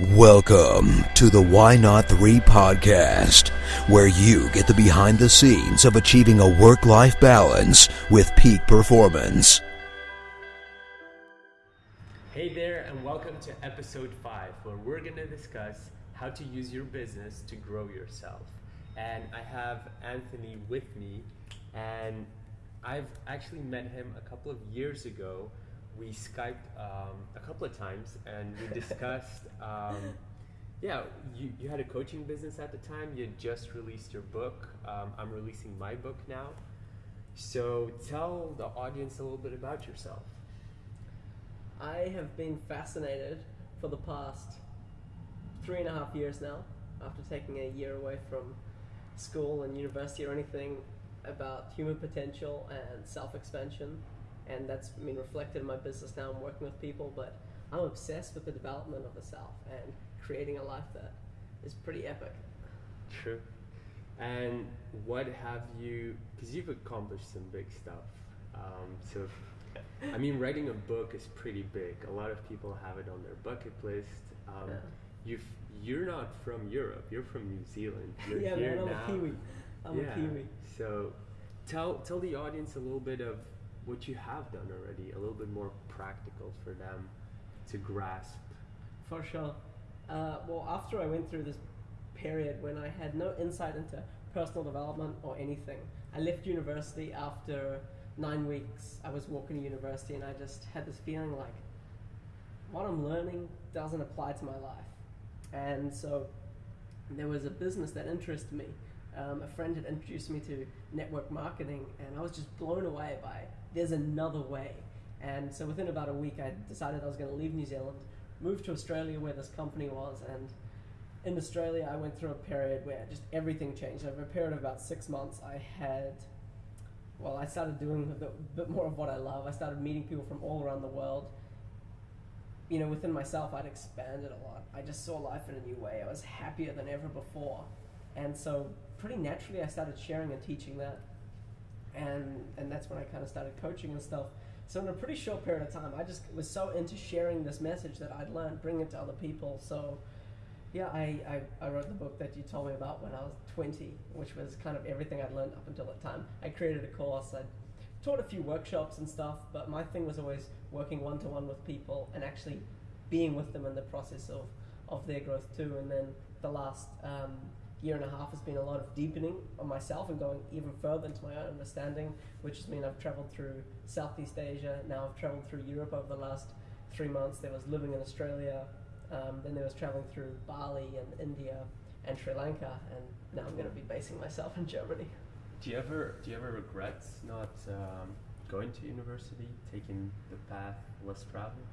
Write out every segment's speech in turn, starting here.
Welcome to the Why Not 3 podcast, where you get the behind the scenes of achieving a work life balance with peak performance. Hey there, and welcome to episode 5, where we're going to discuss how to use your business to grow yourself. And I have Anthony with me, and I've actually met him a couple of years ago we Skyped um, a couple of times and we discussed. Um, yeah, you, you had a coaching business at the time. You had just released your book. Um, I'm releasing my book now. So tell the audience a little bit about yourself. I have been fascinated for the past three and a half years now, after taking a year away from school and university or anything, about human potential and self expansion and that's been reflected in my business now. I'm working with people, but I'm obsessed with the development of the self and creating a life that is pretty epic. True. And what have you? Because you've accomplished some big stuff. Um, so, I mean, writing a book is pretty big. A lot of people have it on their bucket list. Um, yeah. You've you're not from Europe. You're from New Zealand. You're yeah, here man, I'm now. a Kiwi. I'm yeah. a Kiwi. So, tell tell the audience a little bit of what you have done already a little bit more practical for them to grasp. For sure. Uh, well, after I went through this period when I had no insight into personal development or anything, I left university after nine weeks. I was walking to university and I just had this feeling like what I'm learning doesn't apply to my life. And so there was a business that interested me. Um, a friend had introduced me to network marketing, and I was just blown away by there's another way. And so within about a week, I decided I was going to leave New Zealand, move to Australia where this company was, and in Australia, I went through a period where just everything changed. Over a period of about six months, I had, well, I started doing a bit, more of what I love. I started meeting people from all around the world. You know, within myself, I'd expanded a lot. I just saw life in a new way. I was happier than ever before. And so, pretty naturally, I started sharing and teaching that and and that's when I kind of started coaching and stuff. So in a pretty short period of time, I just was so into sharing this message that I'd learned, bring it to other people. So yeah, I, I, I wrote the book that you told me about when I was 20, which was kind of everything I'd learned up until that time. I created a course, I taught a few workshops and stuff, but my thing was always working one to one with people and actually being with them in the process of, of their growth too. And then the last um, year and a half has been a lot of deepening on myself and going even further into my own understanding, which has mean I've traveled through Southeast Asia. Now I've traveled through Europe over the last three months. There was living in Australia. Um, then there was traveling through Bali and India and Sri Lanka, and now I'm going to be basing myself in Germany. Do you ever do you ever regret not um, going to university, taking the path less traveled?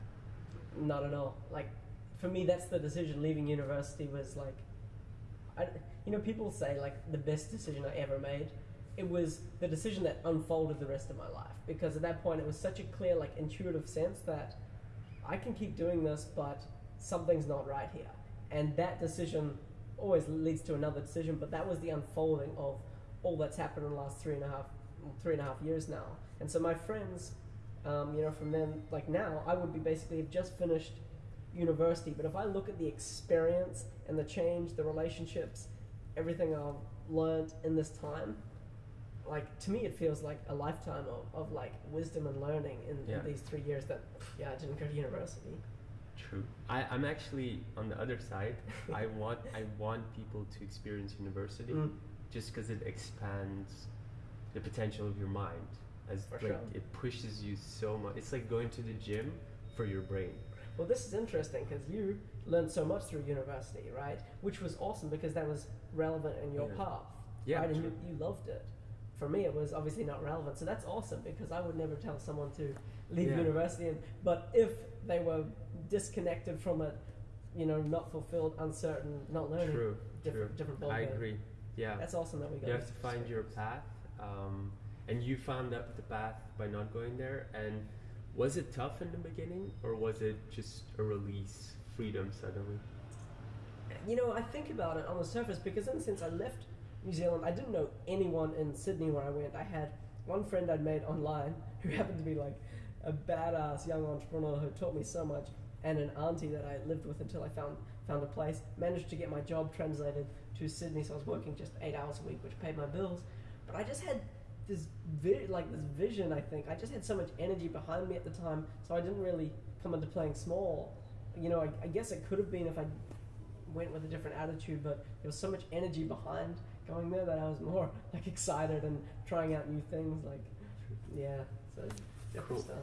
Not at all. Like for me, that's the decision. Leaving university was like, I, you know, people say like the best decision I ever made. It was the decision that unfolded the rest of my life because at that point it was such a clear, like intuitive sense that I can keep doing this, but something's not right here. And that decision always leads to another decision, but that was the unfolding of all that's happened in the last three and a half, three and a half years now. And so my friends, um, you know, from then, like now, I would be basically have just finished university. But if I look at the experience and the change, the relationships, everything I've learned in this time, like to me, it feels like a lifetime of, of like wisdom and learning in, yeah. in these three years that yeah I didn't go to university. True. I, I'm actually on the other side. I want I want people to experience university mm. just because it expands the potential of your mind. As for like sure. it pushes you so much. It's like going to the gym for your brain. Well, this is interesting because you learned so much through university, right? Which was awesome because that was relevant in your yeah. path. Yeah, right? and you, you loved it. For me, it was obviously not relevant. So that's awesome because I would never tell someone to leave yeah. university. And, but if they were disconnected from it, you know, not fulfilled, uncertain, not learning, true, different, true. different. I agree. Yeah, that's awesome that we got. You have to find your path, um, and you found that the path by not going there. And was it tough in the beginning, or was it just a release, freedom suddenly? You know, I think about it on the surface because, in the sense, I left New Zealand. I didn't know anyone in Sydney where I went. I had one friend I'd made online who happened to be like a badass young entrepreneur who taught me so much. and an auntie that I lived with until I found found a place. Managed to get my job translated to Sydney, so I was working just eight hours a week, which paid my bills. But I just had this vi- like this vision. I think I just had so much energy behind me at the time, so I didn't really come into playing small. You know, I, I guess it could have been if I went with a different attitude, but there was so much energy behind going there that I was more like excited and trying out new things. Like, yeah, so different Cool. stuff.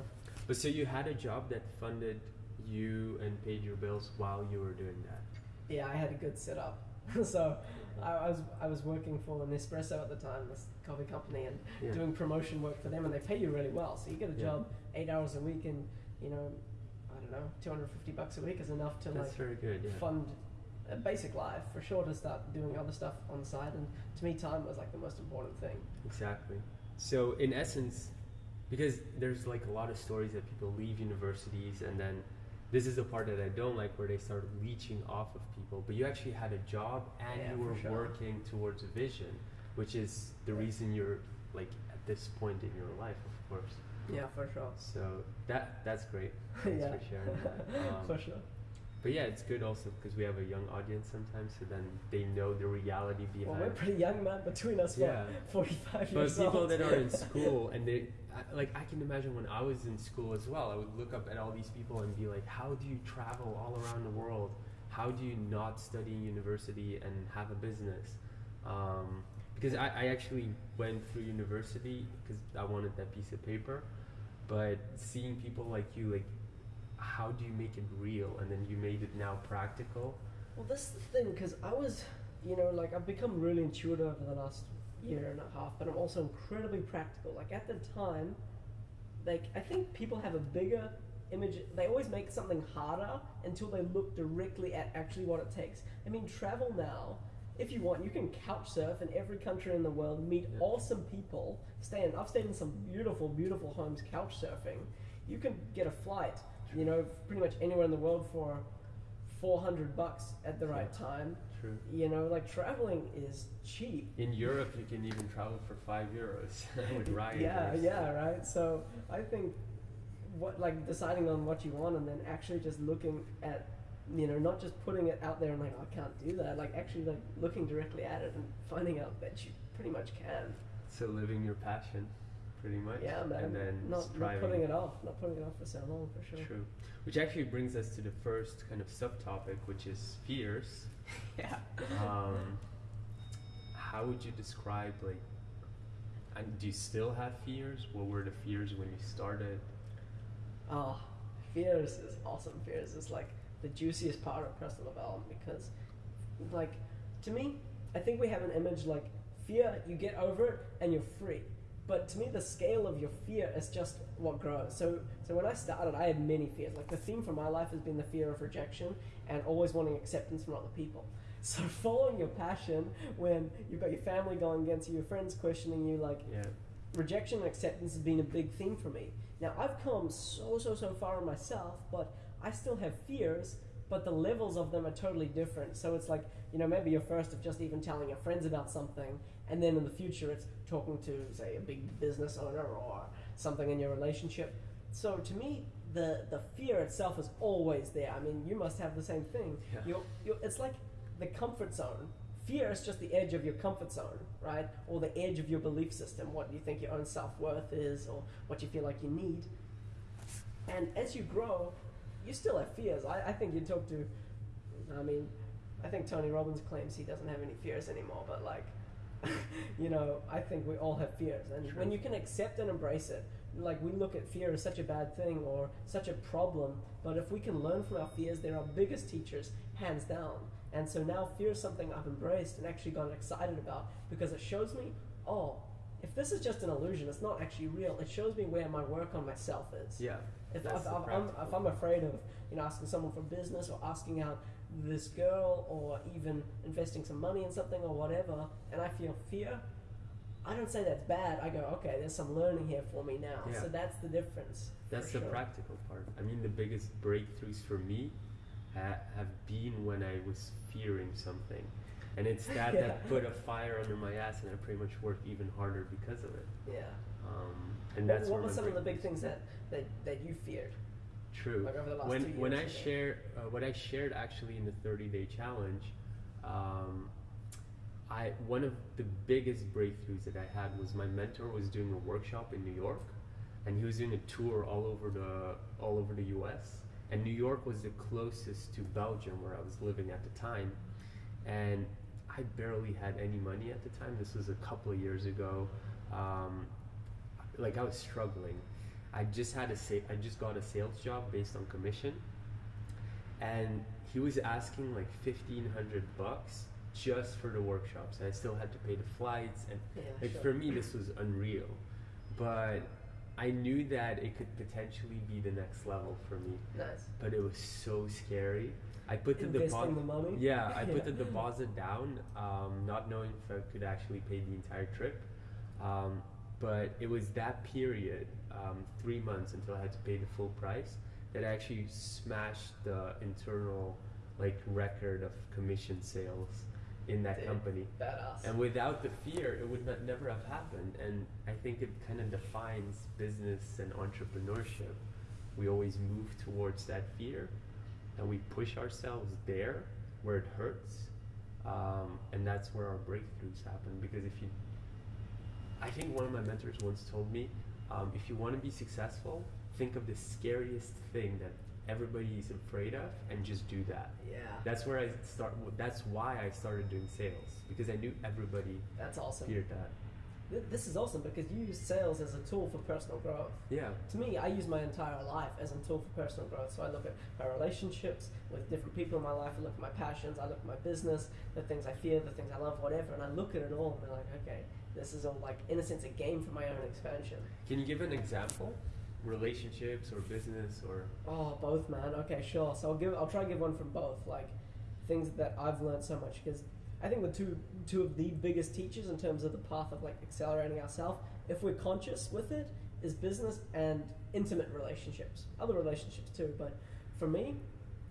But so you had a job that funded you and paid your bills while you were doing that. Yeah, I had a good setup. so I, was I was working for Nespresso at the time, this coffee company, and Yeah. doing promotion work for them, and they pay you really well. So you get a Yeah. job eight hours a week, and you know, I don't know, two hundred fifty bucks a week is enough to That's like very good. Yeah. fund a basic life for sure to start doing other stuff on the side. And to me, time was like the most important thing. Exactly. So in essence, because there's like a lot of stories that people leave universities and then this is the part that I don't like where they start leeching off of people. But you actually had a job and Yeah, you were sure. working towards a vision, which is the reason you're like at this point in your life, of course. Yeah, for sure. So that that's great. Thanks yeah, for sharing that. Um, for sure. But yeah, it's good also because we have a young audience sometimes, so then they know the reality behind. Well, we're pretty young, man. Between us, Yeah. forty-five But people old. that are in school and they, I- like, I can imagine when I was in school as well, I would look up at all these people and be like, how do you travel all around the world? How do you not study in university and have a business? Um, because I, I actually went through university because I wanted that piece of paper, but seeing people like you, like, how do you make it real? And then you made it now practical. Well, this is the thing, because I was, you know, like I've become really intuitive over the last year and a half, but I'm also incredibly practical. Like at the time, like I think people have a bigger image. They always make something harder until they look directly at actually what it takes. I mean, travel now. If you want, you can couch surf in every country in the world, meet Yeah. awesome people, stay in. I've stayed in some beautiful, beautiful homes couch surfing. You can get a flight, you know, pretty much anywhere in the world for 400 bucks at the right time. True. You know, like traveling is cheap. In Europe, you can even travel for five euros with Ryanair. Yeah, yeah, right. So I think what like deciding on what you want and then actually just looking at you know not just putting it out there and like "Oh, I can't do that like actually like looking directly at it and finding out that you pretty much can So living your passion, pretty much. yeah man And then not, not putting it off not putting it off for so long for sure True. Which actually brings us to the first kind of subtopic, which is fears. yeah Um, how would you describe like? And do you still have fears? What were the fears when you started? Oh, fears is awesome. Fears is like the juiciest part of personal development because, like, to me, I think we have an image like fear, you get over it and you're free. But to me, the scale of your fear is just what grows. So, so when I started, I had many fears. Like the theme for my life has been the fear of rejection and always wanting acceptance from other people. So following your passion when you've got your family going against you, your friends questioning you, like Yeah. rejection and acceptance has been a big theme for me. Now I've come so so so far in myself, but I still have fears, but the levels of them are totally different. So it's like, you know, maybe you're first of just even telling your friends about something, and then in the future it's talking to say a big business owner or something in your relationship. So to me, the the fear itself is always there. I mean, you must have the same thing. Yeah. You're, you're, it's like the comfort zone. Fear is just the edge of your comfort zone, right? Or the edge of your belief system, what you think your own self worth is, or what you feel like you need. And as you grow, you still have fears. I, I think you talk to, I mean, I think Tony Robbins claims he doesn't have any fears anymore, but like, you know, I think we all have fears. And when you can accept and embrace it, like we look at fear as such a bad thing or such a problem, but if we can learn from our fears, they're our biggest teachers, hands down. And so now fear is something I've embraced and actually gotten excited about because it shows me, oh, if this is just an illusion, it's not actually real. It shows me where my work on myself is. Yeah. If, if, if, I'm, if I'm afraid of you know asking someone for business or asking out this girl or even investing some money in something or whatever, and I feel fear, I don't say that's bad. I go, okay, there's some learning here for me now. Yeah. So that's the difference. That's the sure. practical part. I mean, the biggest breakthroughs for me ha- have been when I was fearing something. And it's that Yeah. that put a fire under my ass, and I pretty much worked even harder because of it. Yeah. Um, and What, that's what were some of the big things that, that, that you feared? True. Like over the last when two when I years, I share uh, what I shared actually in the 30 day challenge, um, I one of the biggest breakthroughs that I had was my mentor was doing a workshop in New York, and he was doing a tour all over the all over the U.S. And New York was the closest to Belgium where I was living at the time, and I barely had any money at the time. This was a couple of years ago. Um, like I was struggling. I just had a sa- I just got a sales job based on commission, and he was asking like fifteen hundred bucks just for the workshops. And I still had to pay the flights, and Yeah, like sure. for me this was unreal. But I knew that it could potentially be the next level for me. Nice. But it was so scary. I put the deposit. the money. Yeah, I put Yeah. the deposit down, um, not knowing if I could actually pay the entire trip. Um, but it was that period, um, three months until I had to pay the full price, that I actually smashed the internal like record of commission sales in that Dude. company. Badass. And without the fear, it would not, never have happened. And I think it kind of defines business and entrepreneurship. We always move towards that fear, and we push ourselves there where it hurts, um, and that's where our breakthroughs happen. Because if you, I think one of my mentors once told me, um, if you want to be successful, think of the scariest thing that everybody is afraid of, and just do that. yeah. That's where I start. That's why I started doing sales because I knew everybody That's awesome. feared that. This is awesome because you use sales as a tool for personal growth. Yeah, To me, I use my entire life as a tool for personal growth. So I look at my relationships with different people in my life. I look at my passions. I look at my business, the things I fear, the things I love, whatever. And I look at it all and be like, okay, this is all like, in a sense, a game for my own expansion. Can you give an example? Relationships or business or Oh, both, man. Okay, sure. So I'll give. I'll try and give one from both. Like things that I've learned so much because I think the two two of the biggest teachers in terms of the path of like accelerating ourselves, if we're conscious with it, is business and intimate relationships. Other relationships too, but for me,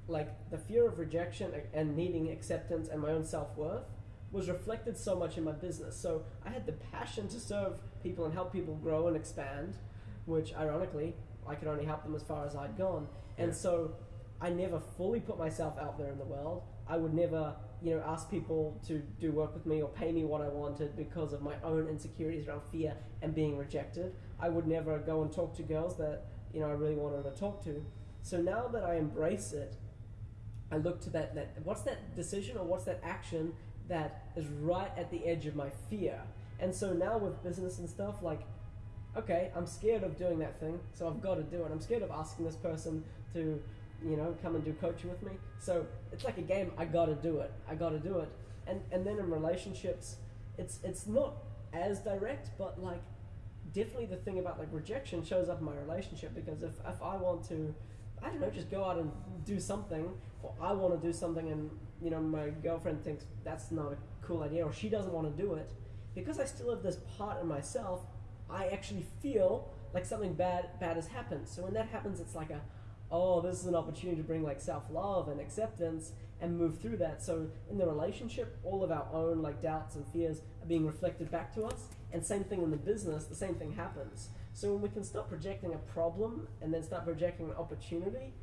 like the fear of rejection and needing acceptance and my own self worth was reflected so much in my business. So I had the passion to serve people and help people grow and expand, which ironically I could only help them as far as I'd gone. And Yeah. so I never fully put myself out there in the world. I would never, you know, ask people to do work with me or pay me what I wanted because of my own insecurities around fear and being rejected. I would never go and talk to girls that, you know, I really wanted to talk to. So now that I embrace it, I look to that, that what's that decision or what's that action that is right at the edge of my fear. And so now with business and stuff, like, okay, I'm scared of doing that thing, so I've got to do it. I'm scared of asking this person to, you know, come and do coaching with me. So it's like a game. I got to do it. I got to do it. And and then in relationships, it's it's not as direct, but like definitely the thing about like rejection shows up in my relationship because if if I want to, I don't know, just go out and do something, or I want to do something, and you know my girlfriend thinks that's not a cool idea, or she doesn't want to do it, because I still have this part in myself, I actually feel like something bad bad has happened. So when that happens, it's like a, oh, this is an opportunity to bring like self love and acceptance and move through that. So in the relationship, all of our own like doubts and fears are being reflected back to us. And same thing in the business, the same thing happens. So when we can stop projecting a problem and then start projecting an opportunity,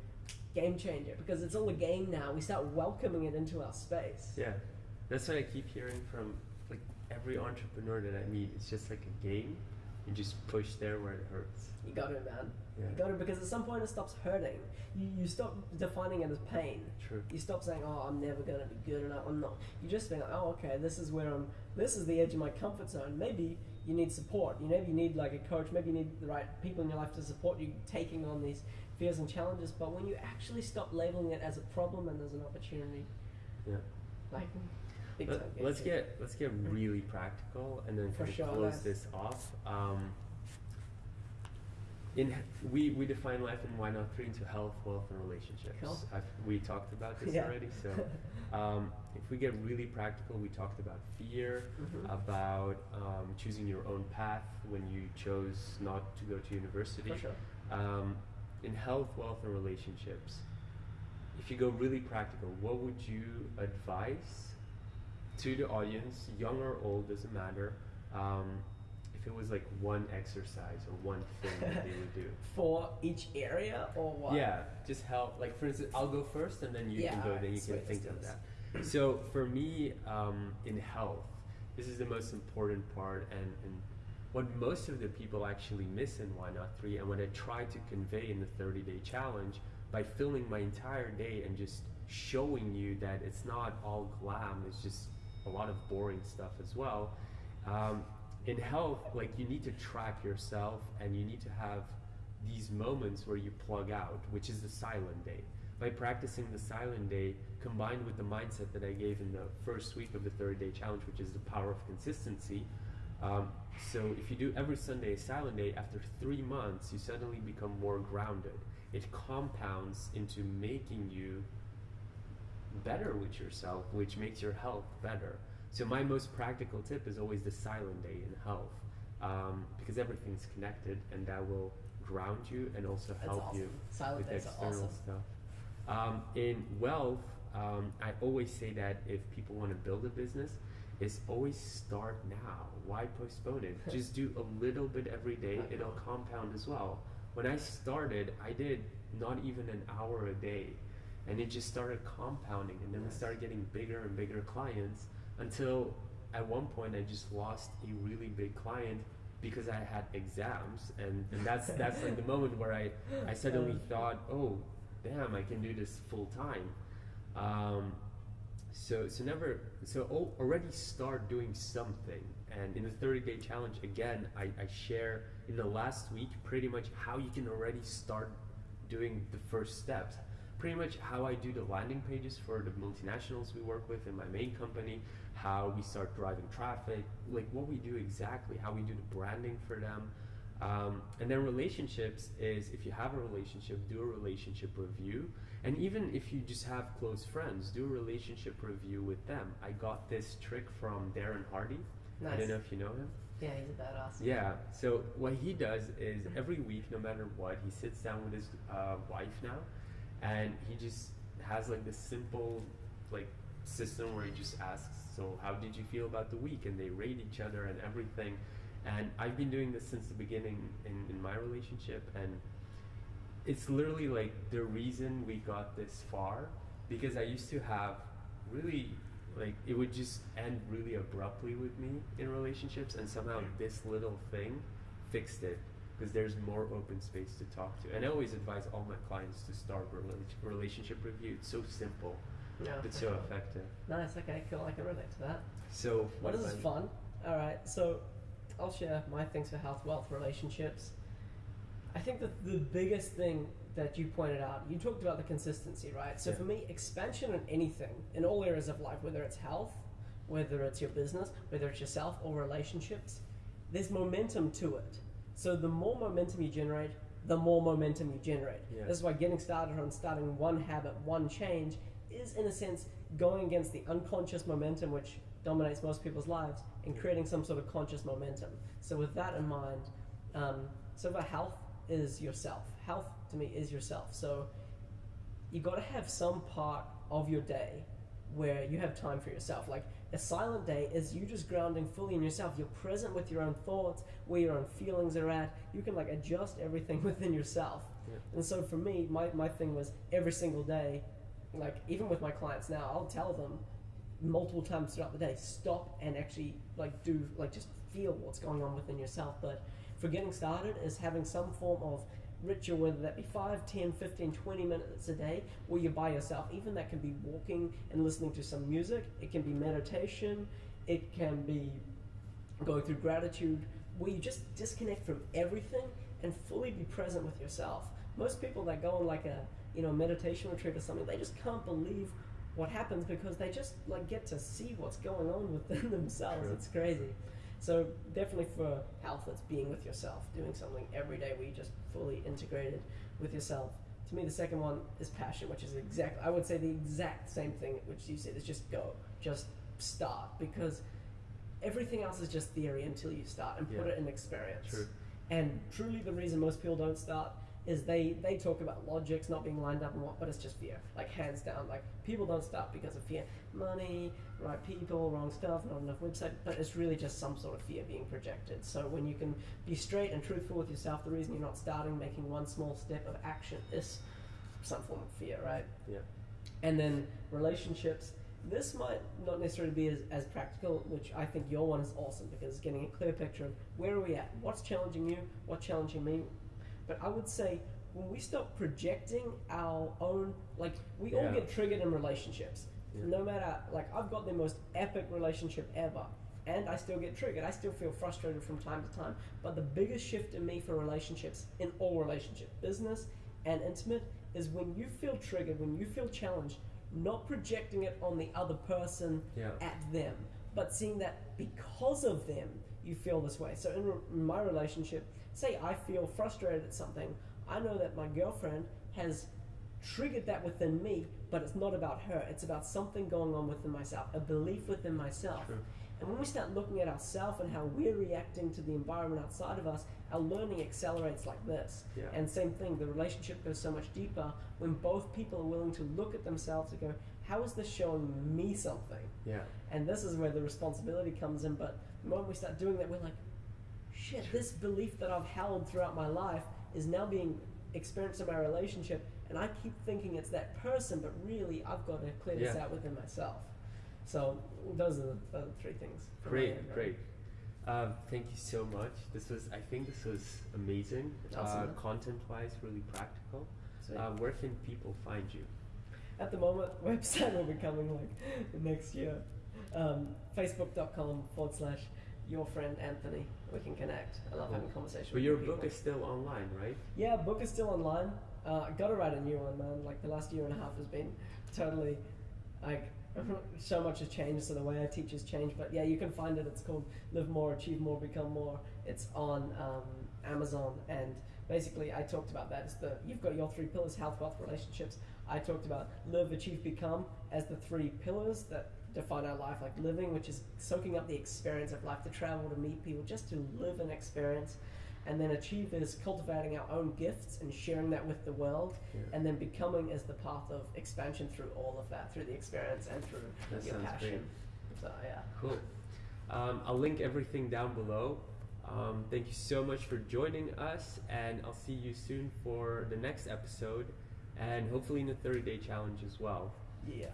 game changer because it's all a game now. We start welcoming it into our space. yeah. That's what I keep hearing from like every entrepreneur that I meet. It's just like a game. You just push there where it hurts. You got it, man. Yeah. You got it because at some point it stops hurting. You, you stop defining it as pain. True. You stop saying, "Oh, I'm never gonna be good enough." I'm not. You just think, "Oh, okay, this is where I'm. This is the edge of my comfort zone." Maybe you need support. You maybe you need like a coach. Maybe you need the right people in your life to support you taking on these fears and challenges. But when you actually stop labeling it as a problem and as an opportunity, Yeah. like big Let, let's get let's get really practical and then For kind of sure, close nice. this off. Um, in we we define life in why not three into health, wealth, and relationships. Cool. I've, we talked about this Yeah. already. So um, if we get really practical, we talked about fear, Mhm. about um, choosing your own path when you chose not to go to university. For sure. Um, in health, wealth, and relationships, if you go really practical, what would you advise to the audience, young or old, doesn't matter, um, if it was like one exercise or one thing that they would do. For each area or what? Yeah, just help. Like for instance, I'll go first, and then you Yeah, can go. Then you can think of that. So for me, um, in health, this is the most important part, and, and what most of the people actually miss in Why Not Three, and what I try to convey in the 30 Day Challenge by filming my entire day and just showing you that it's not all glam. It's just a lot of boring stuff as well. Um, in health, like you need to track yourself, and you need to have these moments where you plug out, which is the silent day. By practicing the silent day combined with the mindset that I gave in the first week of the 30 day challenge, which is the power of consistency. Um, so, if you do every Sunday a silent day, after three months, you suddenly become more grounded. It compounds into making you better with yourself, which makes your health better. So, my most practical tip is always the silent day in health um, because everything's connected and that will ground you and also help awesome. you Silent with external awesome. stuff. Um, in wealth, um, I always say that if people want to build a business, is always start now. Why postpone it? Just do a little bit every day. It'll compound as well. When I started, I did not even an hour a day, and it just started compounding. And then we started getting bigger and bigger clients until at one point I just lost a really big client because I had exams, and, and that's that's like the moment where I I suddenly thought, oh, damn, I can do this full time. Um, so so never so al- already start doing something. And in the 30 day challenge, again, I, I share in the last week pretty much how you can already start doing the first steps. Pretty much how I do the landing pages for the multinationals we work with in my main company, how we start driving traffic, like what we do exactly, how we do the branding for them. Um, and then relationships is if you have a relationship, do a relationship review. And even if you just have close friends, do a relationship review with them. I got this trick from Darren Hardy. Nice. I don't know if you know him. Yeah, he's a badass. Yeah. So what he does is every week, no matter what, he sits down with his uh, wife now, and he just has like this simple like system where he just asks, "So how did you feel about the week?" And they rate each other and everything. And I've been doing this since the beginning in, in my relationship, and it's literally like the reason we got this far because I used to have really like it would just end really abruptly with me in relationships and somehow this little thing fixed it because there's more open space to talk to and I always advise all my clients to start rela- relationship review it's so simple Yeah. but so effective Nice. Okay. Cool. I can relate to that. so Well, this is fun. All right, so I'll share my things for health, wealth, relationships. I think that the biggest thing that you pointed out, you talked about the consistency, right? So Yeah. for me, expansion in anything, in all areas of life, whether it's health, whether it's your business, whether it's yourself or relationships, there's momentum to it. So the more momentum you generate, the more momentum you generate. Yeah. This is why getting started on starting one habit, one change, is in a sense going against the unconscious momentum which dominates most people's lives and creating some sort of conscious momentum. So with that in mind, um, so for health is yourself. Health to me is yourself. So you got to have some part of your day where you have time for yourself. Like a silent day is you just grounding fully in yourself. You're present with your own thoughts, where your own feelings are at. You can like adjust everything within yourself. Yeah. And so for me, my, my thing was every single day, like even with my clients now, I'll tell them multiple times throughout the day, stop and actually like do like just feel what's going on within yourself. But for getting started is having some form of ritual, whether that be 5, 10, 15, 20 minutes a day, or you're by yourself. Even that can be walking and listening to some music, it can be meditation, it can be going through gratitude, where you just disconnect from everything and fully be present with yourself. Most people that go on like a you know meditation retreat or something, they just can't believe what happens because they just like get to see what's going on within themselves. It's crazy. So definitely for health, it's being with yourself, doing something every day where you just fully integrated with yourself. To me, the second one is passion, which is exactly I would say the exact same thing which you said is just go, just start because everything else is just theory until you start and put Yeah. it in experience. True. And truly, the reason most people don't start is they they talk about logics not being lined up and what, but it's just fear, like hands down. Like people don't start because of fear, money, right people, wrong stuff, not enough website, but it's really just some sort of fear being projected. So when you can be straight and truthful with yourself, the reason you're not starting making one small step of action is some form of fear, right? Yeah. And then relationships. This might not necessarily be as, as practical, which I think your one is awesome because it's getting a clear picture of where are we at, what's challenging you, what's challenging me. But I would say when we stop projecting our own, like we all get triggered in relationships. Yeah. No matter, like I've got the most epic relationship ever, and I still get triggered. I still feel frustrated from time to time. But the biggest shift in me for relationships, in all relationships, business and intimate, is when you feel triggered, when you feel challenged, not projecting it on the other person Yeah. at them, but seeing that because of them, you feel this way. So in, re- in my relationship, say I feel frustrated at something, I know that my girlfriend has triggered that within me, but it's not about her. It's about something going on within myself, a belief within myself. True. And when we start looking at ourselves and how we're reacting to the environment outside of us, our learning accelerates like this. Yeah. And same thing, the relationship goes so much deeper when both people are willing to look at themselves and go, how is this showing me something? Yeah. And this is where the responsibility comes in. But the moment we start doing that, we're like, shit, this belief that I've held throughout my life is now being experienced in my relationship. And I keep thinking it's that person, but really I've got to clear this Yeah. out within myself. So those are the, the three things. Great, great. Um, thank you so much. This was, I think, this was amazing. Uh, Awesome. content-wise, really practical. Uh, where can people find you? At the moment, website will be coming like next year. Um, Facebook.com forward slash your friend Anthony. We can connect. I love having conversations. But your people. book is still online, right? Yeah, book is still online. Uh, I gotta write a new one, man. Like the last year and a half has been totally like so much has changed, so the way I teach has changed. But yeah, you can find it. It's called Live More, Achieve More, Become More. It's on um, Amazon, and basically I talked about that. It's the you've got your three pillars: health, wealth, relationships. I talked about live, achieve, become as the three pillars that define our life, like living, which is soaking up the experience of life, to travel, to meet people, just to live an experience. And then achieve is cultivating our own gifts and sharing that with the world. Yeah. And then becoming is the path of expansion through all of that, through the experience and through That your passion. great. So yeah. Cool. Um, I'll link everything down below. Um, thank you so much for joining us, and I'll see you soon for the next episode, and hopefully in the 30 day challenge as well. Yeah.